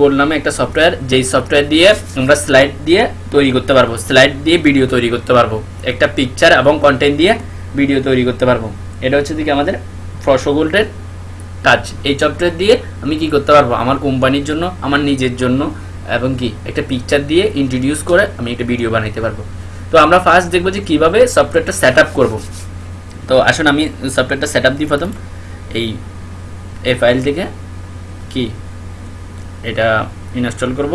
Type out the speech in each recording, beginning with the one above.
গোল নামে একটা সফটওয়্যার যেই সফটওয়্যার দিয়ে আমরা স্লাইড দিয়ে তৈরি করতে পারব স্লাইড দিয়ে ভিডিও তৈরি করতে পারব, একটা পিকচার এবং কন্টেন্ট দিয়ে ভিডিও তৈরি করতে পারব। এটা হচ্ছে দিকে আমাদের ফসগোল্ডের কাজ। এই সফটওয়্যার দিয়ে আমি কি করতে পারব? আমার কোম্পানির জন্য, আমার নিজের জন্য এবং কি, একটা পিকচার দিয়ে ইন্ট্রোডিউস করে আমি একটা ভিডিও বানাইতে পারব। তো আমরা ফার্স্ট দেখব যে কীভাবে সফটওয়্যারটা সেট আপ করব। তো আসুন আমি সফটওয়্যারটা সেট আপ দিই প্রথম। এই এই ফাইল থেকে কি এটা ইনস্টল করব।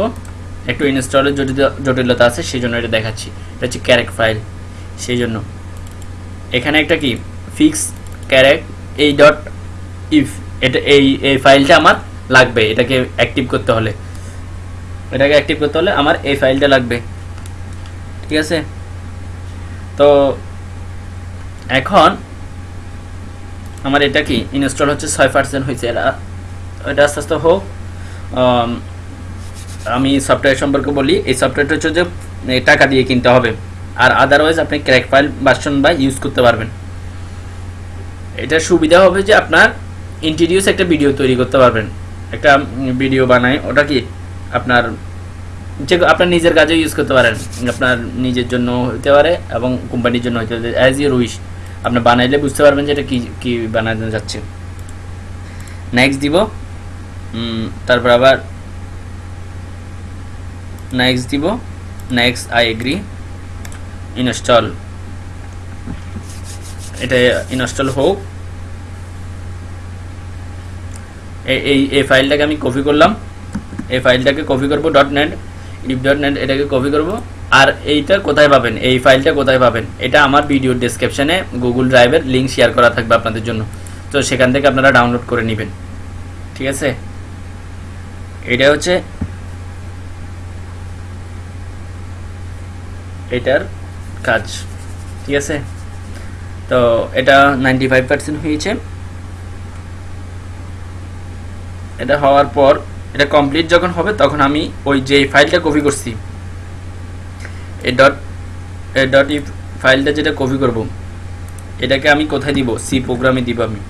একটু ইনস্টলের জটিল জটিলতা আছে সেই জন্য এটা দেখাচ্ছি। এটা হচ্ছে ক্যারেক ফাইল সেই জন্য এখানে একটা কি? ফিক্স ক্যারেক, এই ডট ইফ এটা এই এই ফাইলটা আমার লাগবে, এটাকে অ্যাক্টিভ করতে হলে। এটাকে অ্যাক্টিভ করতে হলে আমার এই ফাইলটা লাগবে। ঠিক আছে? তো এখন আমার এটা কি? ইনস্টল হচ্ছে ছয় পার্সেন্ট হয়েছে। এটা আস্তে আস্তে হোক। আম, সফটওয়্যার সম্পর্কে বলি এই সফটওয়্যারটা হচ্ছে যে টাকা দিয়ে কিনতে হবে। আর আদারওয়াইজ আপনি ক্র্যাক ফাইল ভার্সন বা ইউজ করতে পারবেন। এটা সুবিধা হবে যে আপনার ইন্ট্রোডিউস একটা ভিডিও তৈরি করতে পারবেন। একটা ভিডিও বানায় ওটা কি? আপনার যে আপনার নিজের কাজে ইউজ করতে পারেন। আপনার নিজের জন্য হতে পারে এবং কোম্পানির জন্য হতে পারে। অ্যাজ ইউর উইশ আপনি বানাইলে বুঝতে পারবেন যে এটা কি কি বানানো যাচ্ছে। নেক্সট দিব। তারপর আবার নেক্সট দিব নেক্সট আই এগ্রি ইনস্টল। এটা ইনস্টল হোক। এই- এই ফাইলটাকে আমি কপি করলাম। এই ফাইলটাকে কপি করব dot net if dot net এটাকে কপি করব। আর এইটা কোথায় পাবেন? এই ফাইলটা কোথায় পাবেন? এটা আমার ভিডিও ডেসক্রিপশনে গুগল ড্রাইভের লিঙ্ক শেয়ার করা থাকবে আপনাদের জন্য। তো সেখান থেকে আপনারা ডাউনলোড করে নেবেন। ঠিক আছে? এটা হচ্ছে এটার কাজ, ঠিক আছে? তো এটা নাইনটি ফাইভ পার্সেন্ট হয়েছে। এটা হওয়ার পর, এটা কমপ্লিট যখন হবে, তখন আমি ওই যে ফাইলটা কপি করছি। এই ডট এই ডট ই ফাইলটা যেটা কপি করব, এটাকে আমি কোথায় দিব? সি প্রোগ্রামে দিব আমি।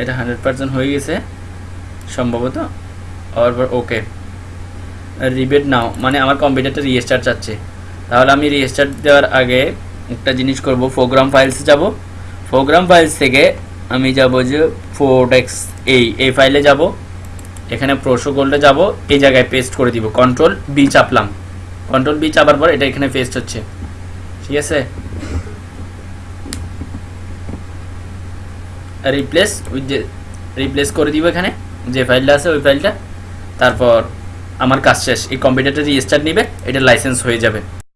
এটা হান্ড্রেড পার্সেন্ট হয়ে গেছে, সম্ভবত। আর ওকে রিবেট নাও মানে আমার কম্পিউটারটা রিস্টার্ট চাচ্ছে। তাহলে আমি রিস্টার্ট দেওয়ার আগে একটা জিনিস করব প্রোগ্রাম ফাইলস যাব। প্রোগ্রাম ফাইলস থেকে আমি যাব যে ফোটেক্স এই এই ফাইলে যাব। এখানে প্রোটোকলটা যাব, এই জায়গায় পেস্ট করে দিব। কন্ট্রোল বি চাপলাম। কন্ট্রোল বি চাপার পর এটা এখানে পেস্ট হচ্ছে। ঠিক আছে? রিপ্লেস উইথ যে রিপ্লেস করে দিব এখানে, যে ফাইলটা আছে ওই ফাইলটা তারপর আমার কাজ শেষ। এই কম্পিউটারটা রিস্টার্ট নিবে, এটা লাইসেন্স হয়ে যাবে।